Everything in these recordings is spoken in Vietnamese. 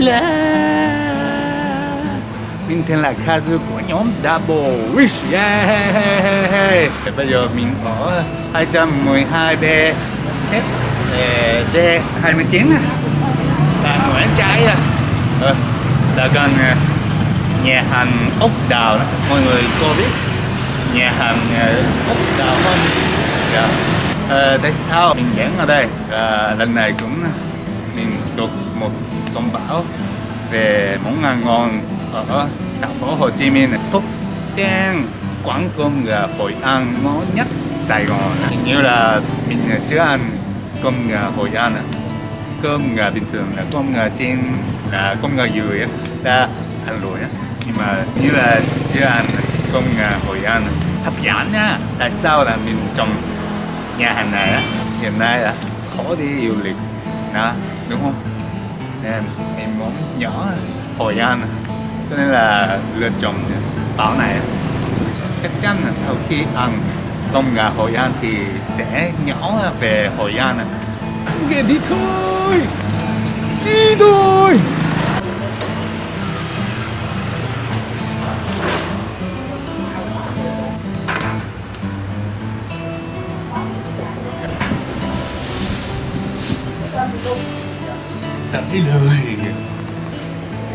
là mình tên là Kazu của nhóm Double Wish yeah. Bây giờ mình ở 212B set ờ, D29 là Nguyễn Trái à. Ờ, là gần ờ, nhà hàng ốc đào đó. mọi người có biết nhà hàng ốc đào không? Yeah. À, tại sao mình dẫn ở đây? À, lần này cũng mình được một công báo về món ăn ngon ở thành phố Hồ Chí Minh top 10 quán cơm gà Hội An, ngon nhất Sài Gòn. Hình như là mình chưa ăn cơm gà Hội An cơm gà bình thường là cơm gà trên là cơm gà dừa á, đã ăn rồi á. Nhưng mà như là chưa ăn cơm gà Hội An, hấp dẫn nha. Tại sao là mình trong nhà hàng này á? Hiện nay là khó đi du lịch, đó, đúng không? Nên em muốn nhỏ Hội An cho nên là lựa chọn bảo này. Chắc chắn là sau khi ăn cơm gà Hội An thì sẽ nhỏ về Hội An okay, đi thôi! Đi thôi!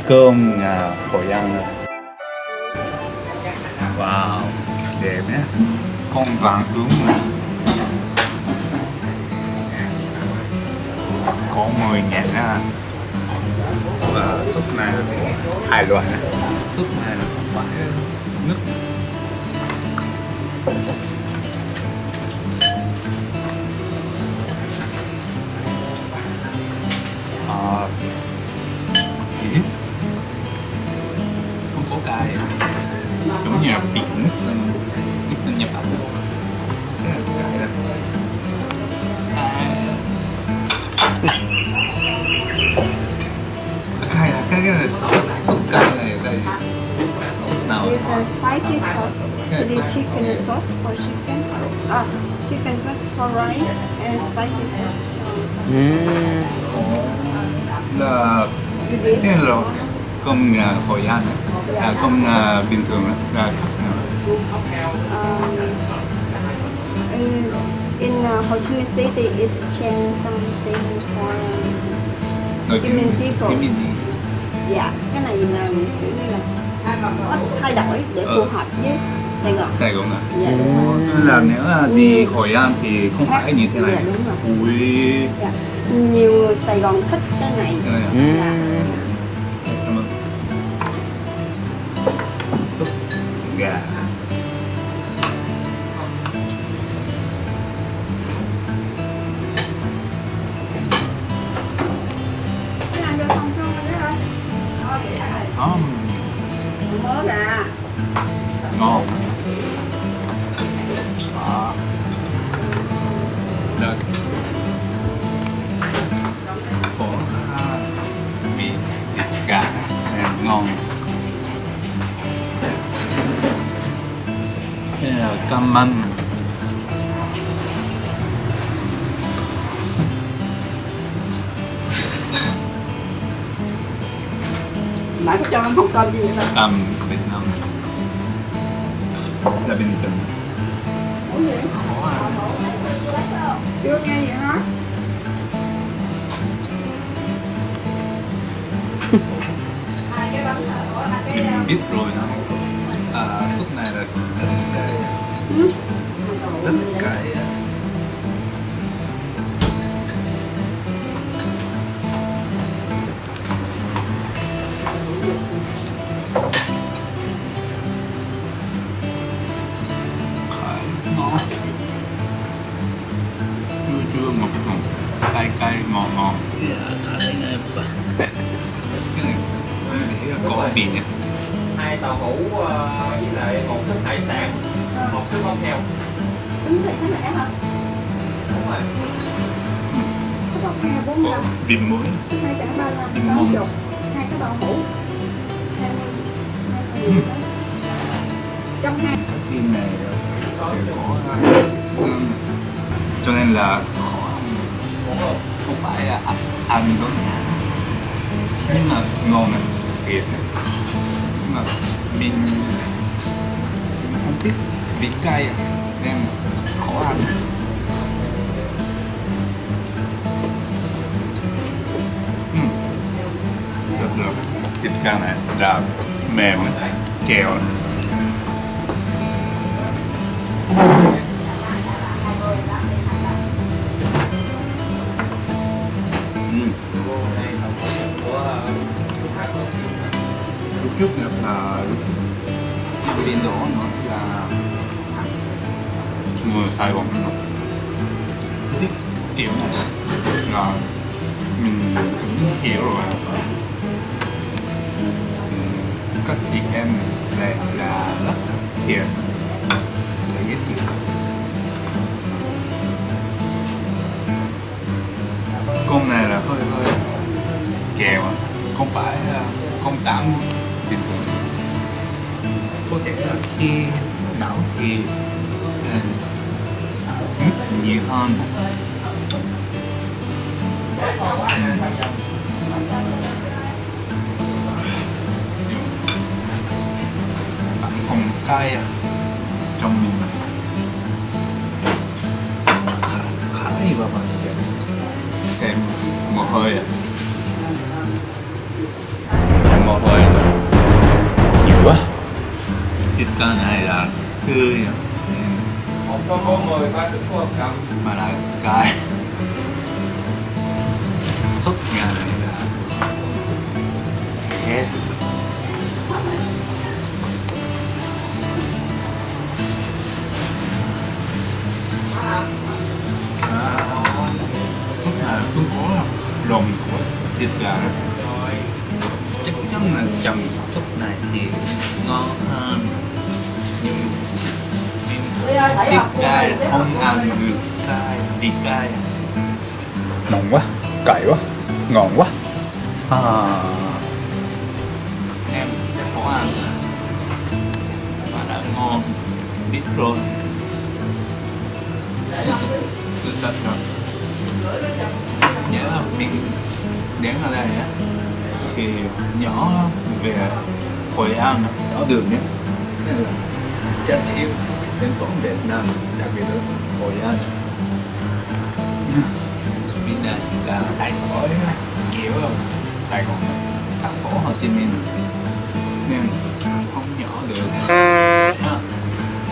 Cơm nhà Hội An rồi Wow, đẹp nhé. Con vàng ướm mà Có 10 ngàn á. Và súp này là hai loại này Súp này là không phải nước cái súp súp cay này đây súp nào? There's a spicy sauce, the chicken sauce for chicken, ah, chicken sauce for rice, and spicy sauce. là cái là cơm nhà Hội An là cơm nhà bình thường là khác nào? In, in uh, Ho Chi Minh City, it's change something for Nồi Chí Minh Chí dạ cái này là kiểu như là có thay đổi để phù Ờ. hợp với Sài Gòn. Sài Gòn à Dạ đúng rồi. Cho nên là nếu là đi Hội An thì không phải như thế này Dạ, đúng rồi. ui Dạ. Nhiều người Sài Gòn thích cái này. cái này à? Dạ. Cảm ơn. Súp gà ngon. Đây là cam măng Nãy có cho em không cơm gì vậy ta? cam Việt Nam. Là bình thường khó ăn Chưa nghe gì hả? Biết rồi đó. À, súp này là rất rất cay á. Cay, chua ngọt ngọt. Cay cay dạ cay này cái này chỉ là có vị nhé hai tàu hũ ờ, với lại một suất hải sản một suất móng heo Tính thịt thế này hả? đúng rồi Số bọc hè có 45, vị muối số hai sản 35, Em 80, ngon. hai cái đậu hũ. Hai- hai cái. Trong hai cái tim này đều có xương cho nên là khó không phải là ăn ăn đúng nhà nhưng mà ngon này thiệt này. Nhưng mà mình mình không thích vị cay à. nên khó ăn ừ. rất được thịt cá này là mềm này, kẹo này. Ừ. lúc trước à, nhập là lúc đi bên đó nó là người Sài Gòn nó tiết kiểu này là mình cũng hiểu rồi. Các chị em này là rất hiền là dễ chịu con này là hơi hơi kèo không phải à, không tạm có thể là khi não thì à, nhiều hơn. Bạn còn cay à trong mình. Khá khá gì vào bạn. Xem một hơi à. Một hơi. Thịt cá này là tươi một tô có mười ba thức cô cầm mà là cái sốt nhà này là hết. Sốt là tôi có là lòng của thịt gà chắc chắn là chầm sốt này thì ngon cô cay không ăn được cay thịt cay ngon quá cay quá ngon quá. À, em khó ăn mà đã ngon biết rồi. Sự thật rồi. Nhớ là mình đến ở đây á thì nhỏ về Hội An đó đường nhé. Chắc chỉ đến toán Việt Nam đặc biệt là Hội An. Bên này là đại khỏi kiểu Sài Gòn thành phố Hồ Chí Minh. Nên không nhỏ được. À,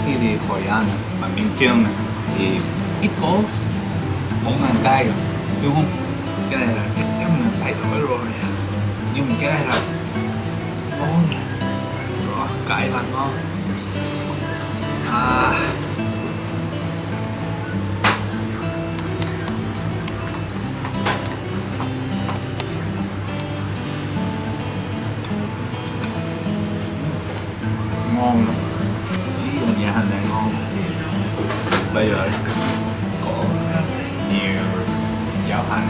khi đi Hội An mà miền Trung này, thì ít có món ăn cay rồi đúng không? Cái này là chắc chắn là thay đổi rồi nhưng mà cái này là ngon, rõ cay là ngon. Bây giờ có nhiều giáo hành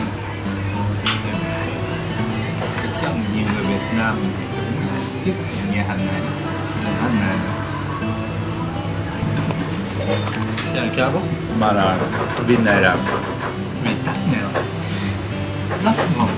chắc chắn nhiều người Việt Nam cũng thích nhà hàng này nhà hàng này. Chào chào bố mà là bên này là vị tắc nào rất ngon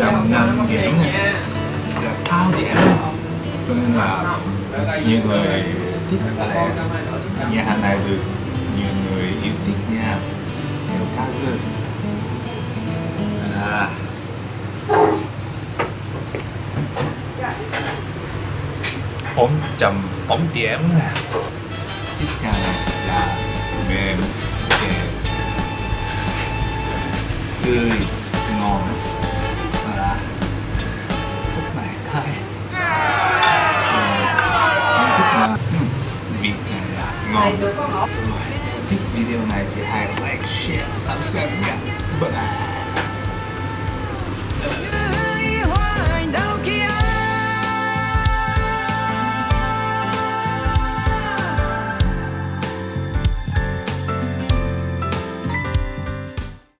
trăm năm điểm này là cao điểm cho nên là nhiều người thích ở nhà hàng này được nhiều người yêu thích nha. Dạ. Theo cá dư à ống trăm nè thích nhà này là mềm kẹo tươi. Súp này cay Ờ, nhưng thích là vị này là ngon ngọt. thích video này thì hãy like, share, subscribe nha. Bye bye.